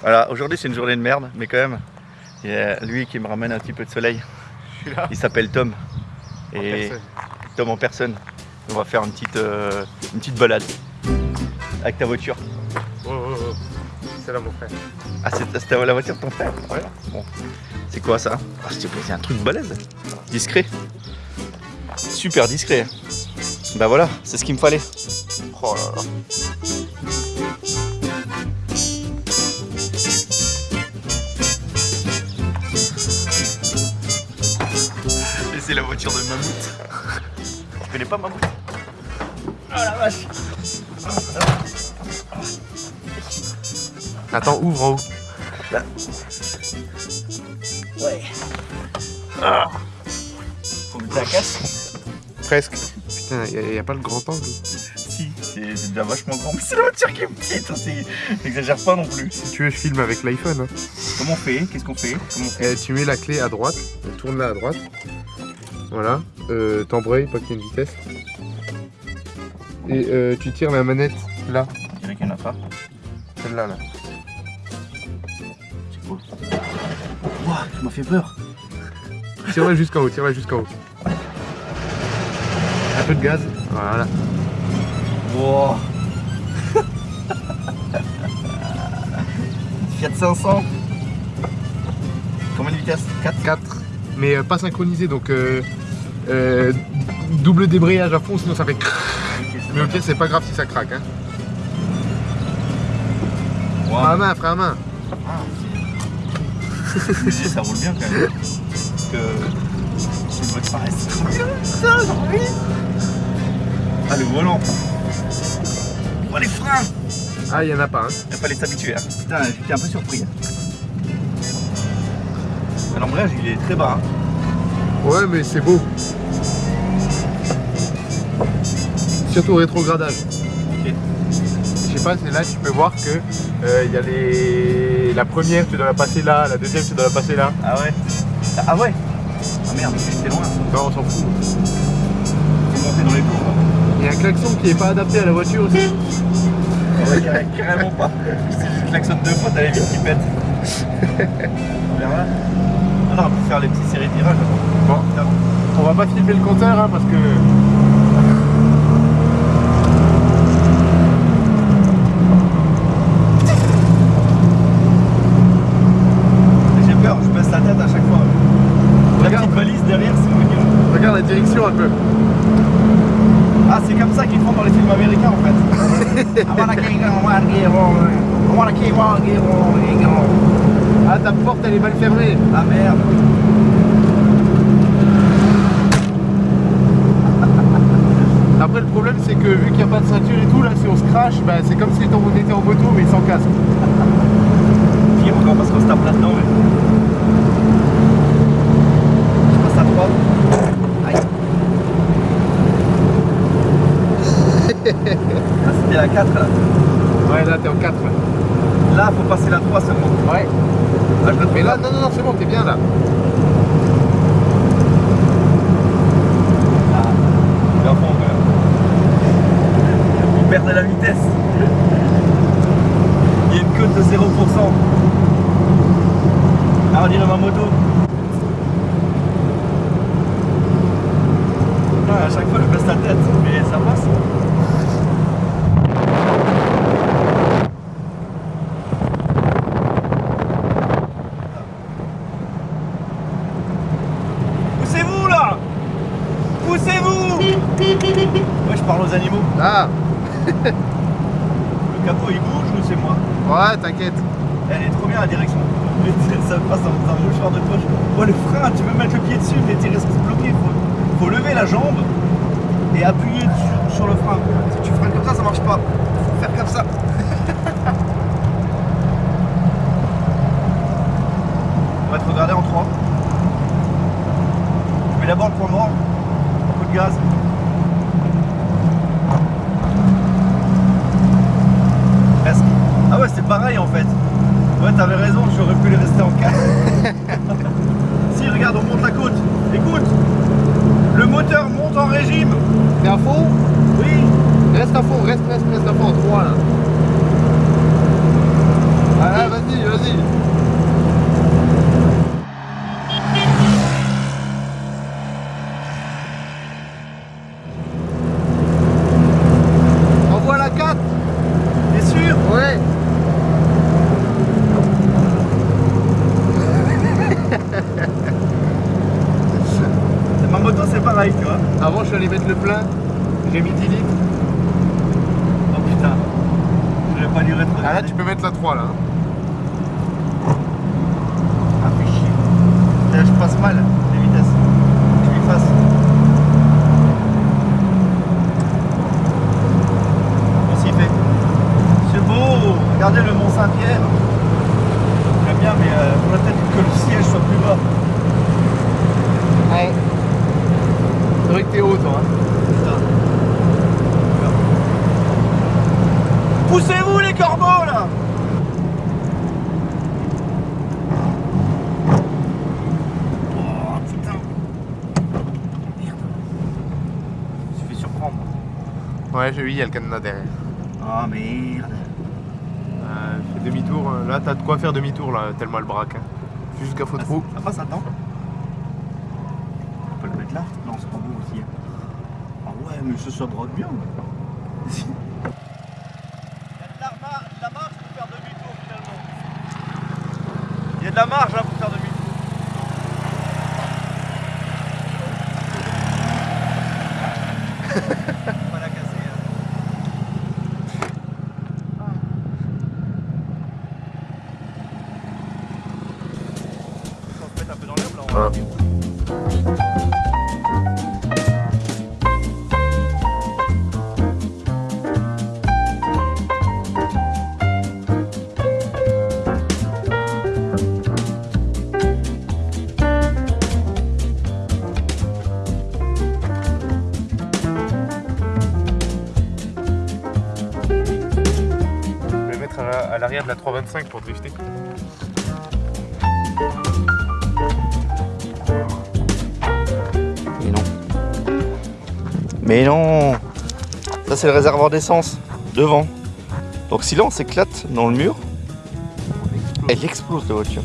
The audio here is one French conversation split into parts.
Voilà, aujourd'hui c'est une journée de merde, mais quand même, il y a lui qui me ramène un petit peu de soleil. Il s'appelle Tom. Et Tom en personne. On va faire une petite, euh, une petite balade avec ta voiture. Oh, oh, oh. C'est là mon frère. Ah, c'est la voiture de ton frère? Ouais. Bon. C'est quoi ça? Ah, C'est un truc balèze. Discret. Super discret. Bah voilà, c'est ce qu'il me fallait. Oh là là. Voiture de Mammouth. tu connais pas Mammouth? Oh la vache Attends, ouvre en haut. Là. Ouais. Ah. Faut mettre la casse Presque. Putain, il n'y a, pas le grand angle. Si, c'est déjà vachement grand. Mais c'est la voiture qui est petite, hein, n'exagère pas non plus. Si tu veux, je filme avec l'iPhone. Hein. Comment on fait? Qu'est-ce qu'on fait, eh, Tu mets la clé à droite, tourne-la à droite. Voilà, euh, t'embrayes, pas qu'il y ait une vitesse. Et euh, tu tires la manette là. Je dirais qu'il n'y en a pas. Celle-là, là. C'est cool. Ouah, ça m'a fait peur. Tire-la jusqu'en haut, tire-la jusqu'en haut. Un peu de gaz, voilà. Wow. Fiat 500. Combien de vitesse 4 4. Mais euh, pas synchronisé, donc euh, euh, double débrayage à fond, sinon ça fait Mais ok, c'est pas grave si ça craque. Hein. Wow. à main, frère à main. Ah, ça roule bien quand même. Parce que une bonne paresse. Ah le volant. Oh les freins Ah il y en a pas hein. Il fallait s'habituer. Hein. Putain, j'étais un peu surpris. Hein. L'embrayage il est très bas. Hein. Ouais mais c'est beau. Au rétrogradage. Je sais pas, c'est là tu peux voir que euh, il y a les. La première tu dois la passer là, la deuxième tu dois la passer là. Ah ouais Ah ouais Ah merde, j'étais loin. Non on s'en fout. Dans les. Il y a un klaxon qui est pas adapté à la voiture aussi. ouais, carrément pas. Si je klaxonne deux fois, t'as les vitres qui pètent. on verra. Ah on peut faire les petites séries de virages. Bon, on va pas filmer le compteur hein, parce que Regarde la direction un peu. Ah, c'est comme ça qu'ils font dans les films américains en fait. Ah, ta porte elle est mal fermée. Ah merde. Après le problème c'est que vu qu'il n'y a pas de ceinture et tout, là si on se crache, bah, c'est comme si on était en moto mais sans casque. Pire encore parce qu'on se tape là-dedans. ah, c'était la 4 là. Ouais, là t'es en 4. Là, faut passer la 3 seulement. Ouais. Là, je Mais là, non, non, non, c'est bon, t'es bien là. Ah, bien fond, On perd de la vitesse. Il y a une cote de 0%. Ah, on dirait ma moto. Ah, à chaque fois, je baisse la tête, mais ça passe. Moi je parle aux animaux. Ah Le capot il bouge ou c'est moi Ouais, t'inquiète. Elle est trop bien la direction. Ça passe dans un mouchoir de poche. Oh le frein, tu peux mettre le pied dessus mais tu restes bloqué. Faut, faut lever la jambe et appuyer sur, sur le frein. Si tu freines comme ça, ça marche pas. Faut faire comme ça. On va te regarder en 3. Je mets d'abord le point mort. Un peu de gaz. Ah ouais, c'est pareil en fait. Ouais, t'avais raison, j'aurais pu les rester en 4. si, regarde, on monte la côte. Écoute, le moteur monte en régime. T'es à fond? Oui. Reste à fond, reste, reste, reste à fond en 3 là. Aller mettre le plein. J'ai mis 10 litres. Oh putain. Je vais pas lui rétrograder. Ah là, tu peux mettre la 3 là. hein. Ah, fais chier. Là, je passe mal les vitesses. Je lui fasse. On s'y fait. C'est beau. Regardez le Mont Saint-Pierre. J'aime bien, mais euh, faudrait peut-être que le siège soit plus bas. Ouais. C'est vrai que t'es haut toi. hein. Putain. Poussez-vous les corbeaux là Oh putain Merde Je me suis fait surprendre. Ouais, j'ai vu, il y a le cadenas derrière. Oh merde Euh, fais demi-tour. euh, Là, t'as de quoi faire demi-tour là, tellement elle braque. Hein. Jusqu'à faux trou. Ça passe, attends. On peut le mettre là Non, c'est pas beau aussi. hein. Ah ouais, mais ce soit droit bien. Il y a de la, mar- de la marge pour faire demi-tour finalement. Il y a de la marge là la 325 pour drifter. Mais non. Mais non Ça c'est le réservoir d'essence, devant. Donc si là on s'éclate dans le mur, elle explose la voiture.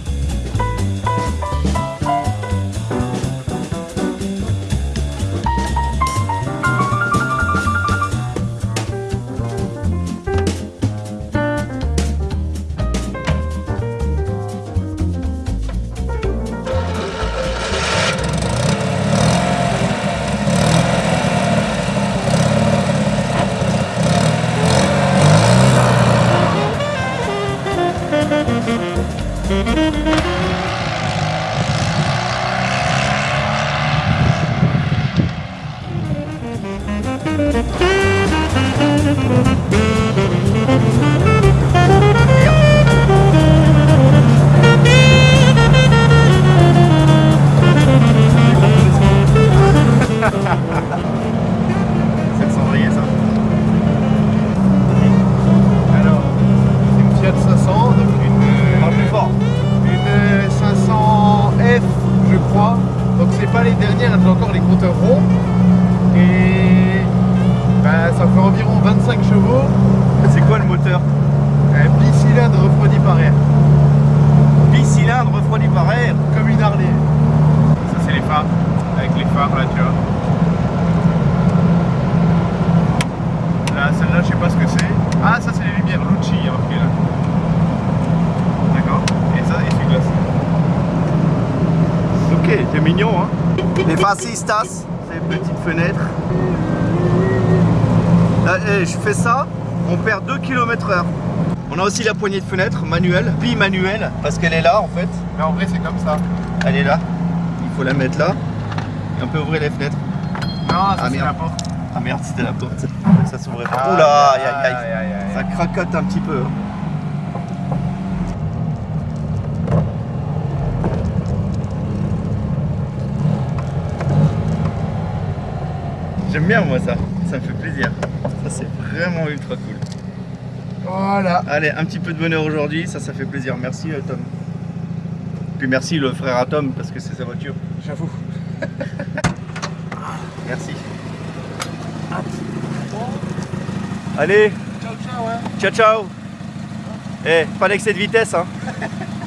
Chevaux. C'est quoi le moteur Un bicylindre refroidi par air, Bicylindre refroidi par air. comme une Harley. Ça c'est les phares, avec les phares là, tu vois. Là, celle-là, je sais pas ce que c'est. Ah, ça c'est les lumières Lucci, il y a marqué là. D'accord Et ça, essuie-glace. Ok, c'est mignon hein. Les fascistas, ces petites fenêtres. Là, eh, je fais ça, on perd 2 km heure. On a aussi la poignée de fenêtre manuelle, bi-manuelle, parce qu'elle est là en fait. Mais en vrai, c'est comme ça. Elle est là. Il faut la mettre là. Et on peut ouvrir les fenêtres. Non, ça Ah, c'est merde. la porte. Ah merde, c'était la porte. Ça s'ouvrait pas. Ah, Oula, aïe aïe, aïe aïe. aïe, aïe. Ça cracote un petit peu. hein. J'aime bien moi ça, ça me fait plaisir. Ça c'est vraiment ultra cool. Voilà. Allez, un petit peu de bonheur aujourd'hui, ça ça fait plaisir. Merci euh, Tom. Puis merci le frère à Tom parce que c'est sa voiture. J'avoue. Merci. Allez, Ciao, ciao, hein. ciao ciao. Eh, pas d'excès de vitesse hein.